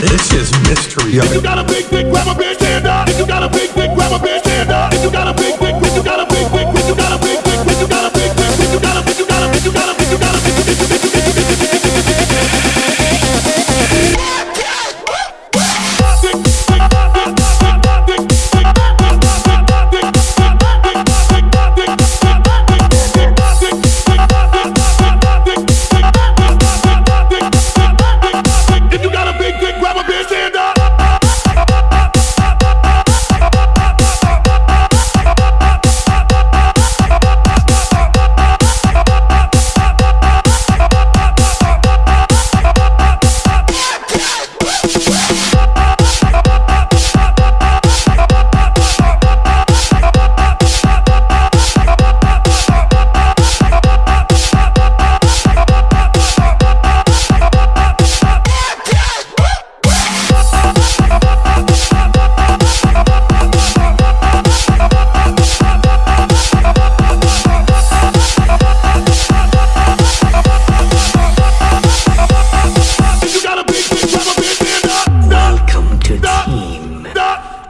This is mystery. If you got a big dick, grab a. If you got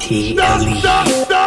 T L E.